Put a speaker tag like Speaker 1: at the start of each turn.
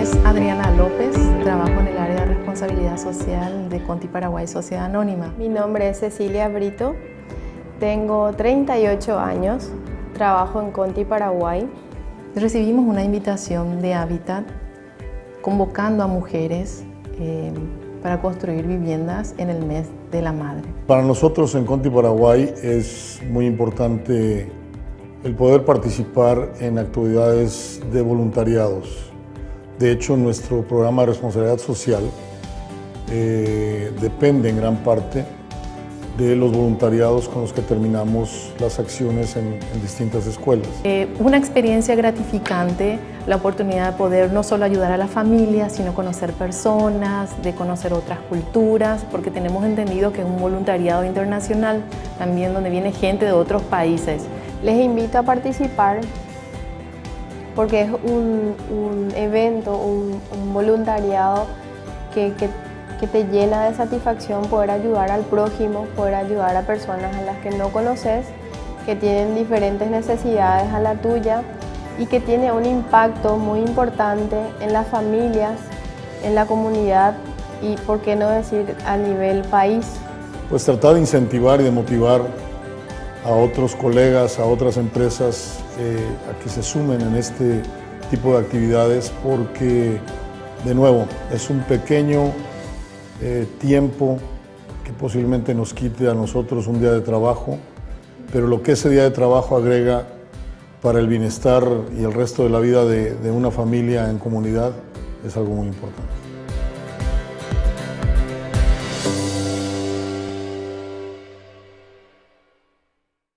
Speaker 1: nombre es Adriana López, trabajo en el área de responsabilidad social de Conti Paraguay Sociedad Anónima.
Speaker 2: Mi nombre es Cecilia Brito, tengo 38 años, trabajo en Conti Paraguay.
Speaker 1: Recibimos una invitación de Habitat convocando a mujeres eh, para construir viviendas en el mes de la madre.
Speaker 3: Para nosotros en Conti Paraguay es muy importante el poder participar en actividades de voluntariados. De hecho, nuestro programa de responsabilidad social eh, depende en gran parte de los voluntariados con los que terminamos las acciones en, distintas escuelas.
Speaker 1: Eh, una experiencia gratificante, la oportunidad de poder no solo ayudar a la familia, sino conocer personas, de conocer otras culturas, porque tenemos entendido que es un voluntariado internacional, también donde viene gente de otros países.
Speaker 2: Les invito a participar porque es un, evento, un, voluntariado que, que, te llena de satisfacción poder ayudar al prójimo, poder ayudar a personas a las que no conoces, que tienen diferentes necesidades a la tuya y que tiene un impacto muy importante en las familias, en la comunidad y, por qué no decir, a nivel país.
Speaker 3: Pues tratar de incentivar y de motivar a otros colegas, a otras empresas eh, a que se sumen en este tipo de actividades porque, de nuevo, es un pequeño eh, tiempo que posiblemente nos quite a nosotros un día de trabajo, pero lo que ese día de trabajo agrega para el bienestar y el resto de la vida de una familia en comunidad es algo muy importante.